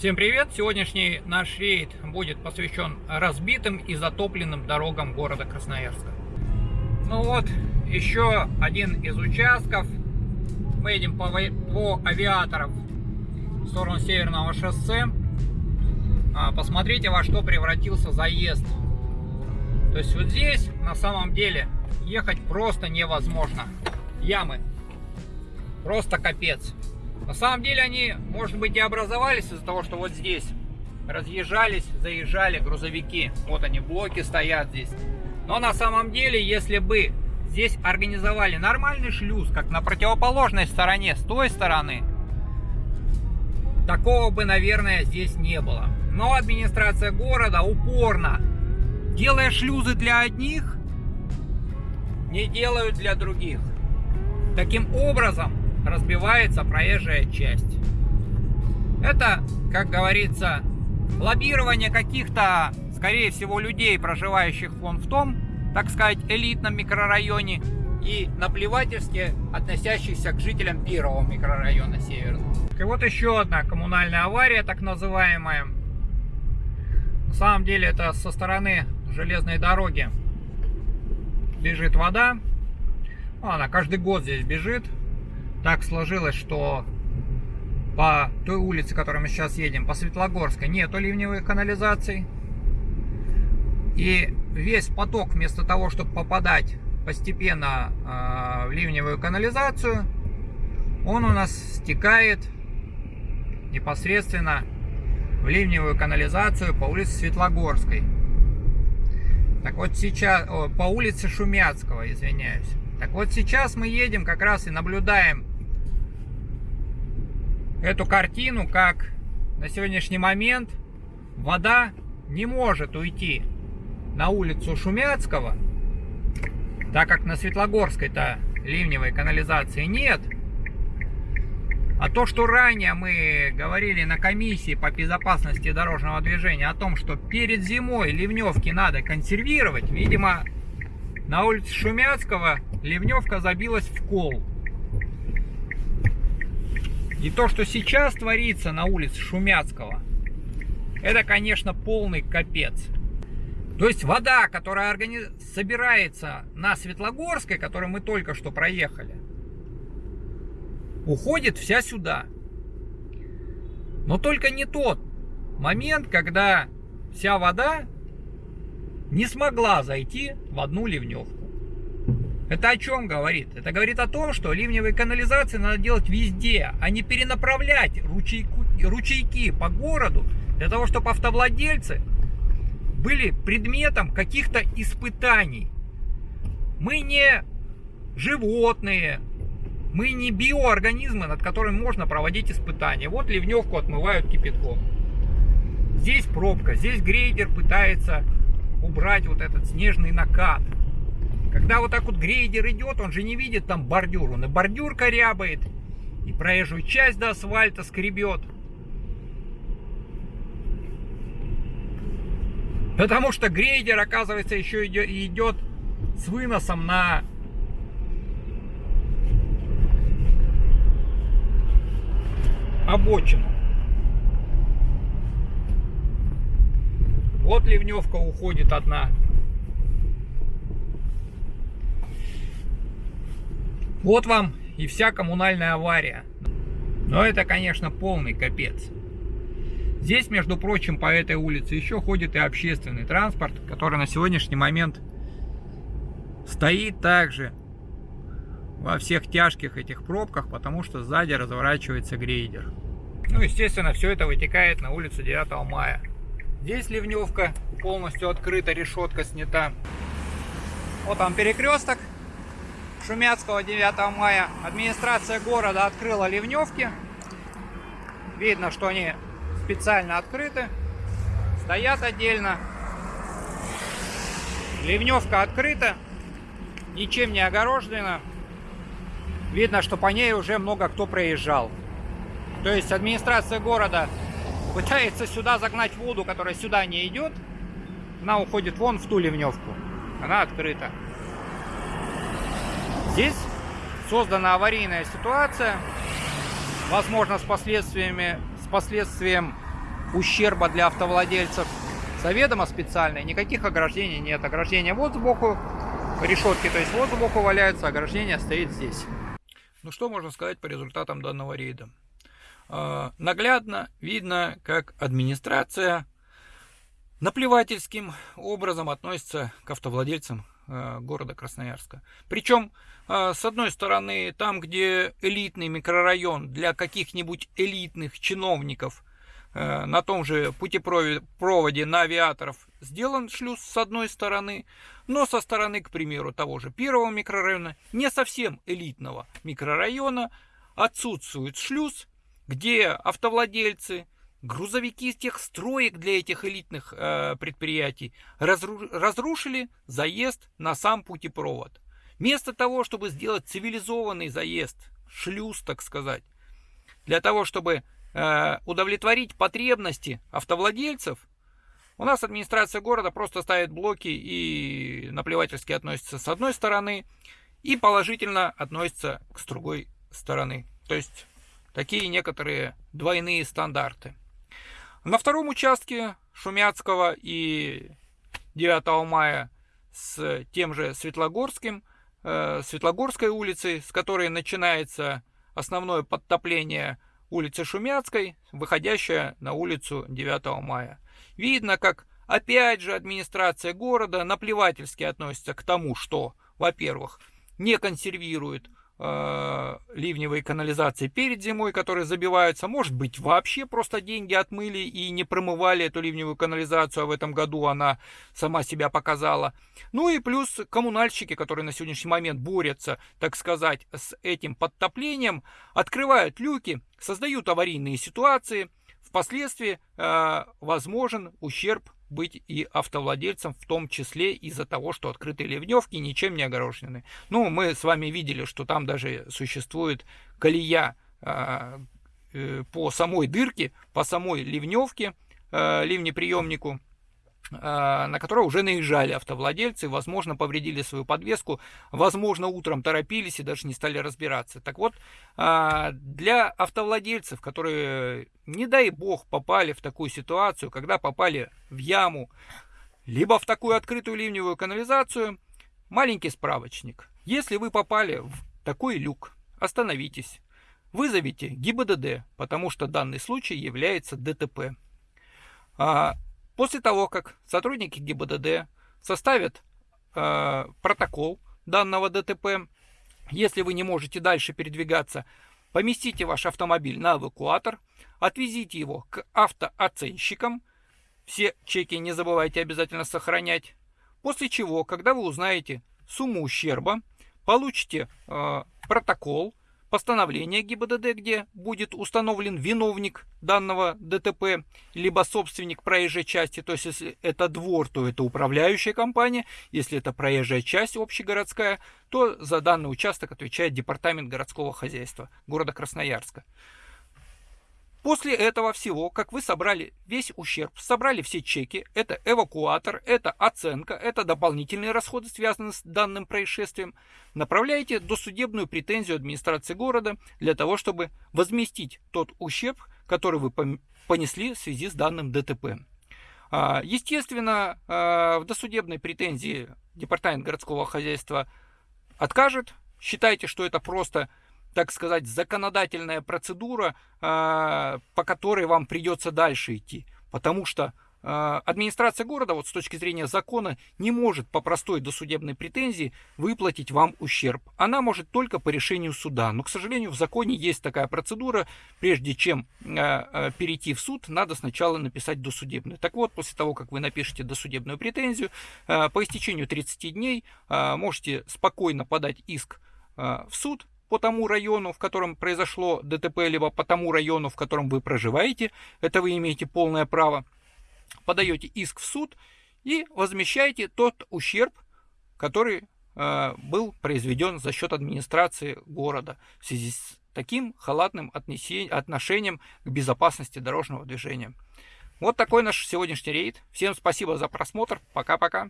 Всем привет! Сегодняшний наш рейд будет посвящен разбитым и затопленным дорогам города Красноярска. Ну вот, еще один из участков. Мы едем по, по авиаторов в сторону Северного шоссе. А, посмотрите, во что превратился заезд. То есть вот здесь на самом деле ехать просто невозможно. Ямы. Просто капец. На самом деле они, может быть, и образовались из-за того, что вот здесь разъезжались, заезжали грузовики. Вот они, блоки стоят здесь. Но на самом деле, если бы здесь организовали нормальный шлюз, как на противоположной стороне, с той стороны, такого бы, наверное, здесь не было. Но администрация города упорно, делая шлюзы для одних, не делают для других. Таким образом, разбивается проезжая часть. Это, как говорится, лоббирование каких-то, скорее всего, людей, проживающих вон в том, так сказать, элитном микрорайоне, и наплевательски относящихся к жителям первого микрорайона Северного. И вот еще одна коммунальная авария, так называемая. На самом деле это со стороны железной дороги бежит вода. Она каждый год здесь бежит так сложилось, что по той улице, которой мы сейчас едем, по Светлогорской, нету ливневых канализаций. И весь поток, вместо того, чтобы попадать постепенно э, в ливневую канализацию, он у нас стекает непосредственно в ливневую канализацию по улице Светлогорской. Так вот сейчас, о, по улице Шумяцкого, извиняюсь. Так вот сейчас мы едем как раз и наблюдаем эту картину, как на сегодняшний момент вода не может уйти на улицу Шумяцкого, так как на Светлогорской-то ливневой канализации нет. А то, что ранее мы говорили на комиссии по безопасности дорожного движения о том, что перед зимой ливневки надо консервировать, видимо, на улице Шумяцкого ливневка забилась в кол. И то, что сейчас творится на улице Шумяцкого, это, конечно, полный капец. То есть вода, которая организ... собирается на Светлогорской, которую мы только что проехали, уходит вся сюда. Но только не тот момент, когда вся вода не смогла зайти в одну ливневку. Это о чем говорит? Это говорит о том, что ливневые канализации надо делать везде, а не перенаправлять ручейку, ручейки по городу для того, чтобы автовладельцы были предметом каких-то испытаний. Мы не животные, мы не биоорганизмы, над которыми можно проводить испытания. Вот ливневку отмывают кипятком. Здесь пробка, здесь грейдер пытается убрать вот этот снежный накат. Когда вот так вот грейдер идет, он же не видит там бордюр. Он и бордюр корябает, и проезжую часть до асфальта скребет. Потому что грейдер, оказывается, еще идет, с выносом на обочину. Вот ливневка уходит одна. Вот вам и вся коммунальная авария. Но это, конечно, полный капец. Здесь, между прочим, по этой улице еще ходит и общественный транспорт, который на сегодняшний момент стоит также во всех тяжких этих пробках, потому что сзади разворачивается грейдер. Ну, естественно, все это вытекает на улицу 9 мая. Здесь ливневка полностью открыта, решетка снята. Вот там перекресток. Шумяцкого 9 мая администрация города открыла ливневки. Видно, что они специально открыты. Стоят отдельно. Ливневка открыта. Ничем не огорожена. Видно, что по ней уже много кто проезжал. То есть администрация города пытается сюда загнать воду, которая сюда не идет. Она уходит вон в ту ливневку. Она открыта. Здесь создана аварийная ситуация, возможно, с последствиями, с последствием ущерба для автовладельцев. Заведомо специальные, никаких ограждений нет. Ограждение вот сбоку, решетки, то есть вот сбоку валяются, ограждение стоит здесь. Ну что можно сказать по результатам данного рейда? Э, наглядно видно, как администрация наплевательским образом относится к автовладельцам города Красноярска. Причем, э, с одной стороны, там, где элитный микрорайон для каких-нибудь элитных чиновников на том же путепроводе на авиаторов сделан шлюз с одной стороны, но со стороны, к примеру, того же первого микрорайона, не совсем элитного микрорайона, отсутствует шлюз, где автовладельцы, грузовики из тех строек для этих элитных э, предприятий разру разрушили заезд на сам путепровод. Вместо того, чтобы сделать цивилизованный заезд, шлюз, так сказать, для того, чтобы э, удовлетворить потребности автовладельцев, у нас администрация города просто ставит блоки и наплевательски относится с одной стороны и положительно относится с другой стороны. То есть Такие некоторые двойные стандарты. На втором участке Шумяцкого и 9 мая с тем же Светлогорским, э, Светлогорской улицей, с которой начинается основное подтопление улицы Шумяцкой, выходящая на улицу 9 мая. Видно, как опять же администрация города наплевательски относится к тому, что, во-первых, не консервирует э, ливневые канализации перед зимой, которые забиваются. Может быть, вообще просто деньги отмыли и не промывали эту ливневую канализацию, а в этом году она сама себя показала. Ну и плюс коммунальщики, которые на сегодняшний момент борются, так сказать, с этим подтоплением, открывают люки, создают аварийные ситуации. Впоследствии э, возможен ущерб быть и автовладельцам, в том числе из-за того, что открытые ливневки ничем не огорожены. Ну, мы с вами видели, что там даже существует колея а, э, по самой дырке, по самой ливневке, э, ливнеприемнику, на которой уже наезжали автовладельцы, возможно, повредили свою подвеску, возможно, утром торопились и даже не стали разбираться. Так вот, а, для автовладельцев, которые, не дай бог, попали в такую ситуацию, когда попали в яму, либо в такую открытую ливневую канализацию, маленький справочник. Если вы попали в такой люк, остановитесь, вызовите ГИБДД, потому что данный случай является ДТП. После того, как сотрудники ГИБДД составят э, протокол данного ДТП, если вы не можете дальше передвигаться, поместите ваш автомобиль на эвакуатор, отвезите его к автооценщикам, все чеки не забывайте обязательно сохранять, после чего, когда вы узнаете сумму ущерба, получите э, протокол, постановление ГИБДД, где будет установлен виновник данного ДТП, либо собственник проезжей части, то есть если это двор, то это управляющая компания, если это проезжая часть общегородская, то за данный участок отвечает департамент городского хозяйства города Красноярска. После этого всего, как вы собрали весь ущерб, собрали все чеки, это эвакуатор, это оценка, это дополнительные расходы, связанные с данным происшествием, направляете досудебную претензию администрации города для того, чтобы возместить тот ущерб, который вы понесли в связи с данным ДТП. А, естественно, а, в досудебной претензии департамент городского хозяйства откажет. Считайте, что это просто так сказать, законодательная процедура, а, по которой вам придется дальше идти. Потому что а, администрация города, вот с точки зрения закона, не может по простой досудебной претензии выплатить вам ущерб. Она может только по решению суда. Но, к сожалению, в законе есть такая процедура. Прежде чем а, перейти в суд, надо сначала написать досудебную. Так вот, после того, как вы напишете досудебную претензию, по истечению 30 дней можете спокойно подать иск в суд по тому району, в котором произошло ДТП, либо по тому району, в котором вы проживаете, это вы имеете полное право, подаете иск в суд и возмещаете тот ущерб, который э, был произведен за счет администрации города в связи с таким халатным отношением к безопасности дорожного движения. Вот такой наш сегодняшний рейд. Всем спасибо за просмотр. Пока-пока.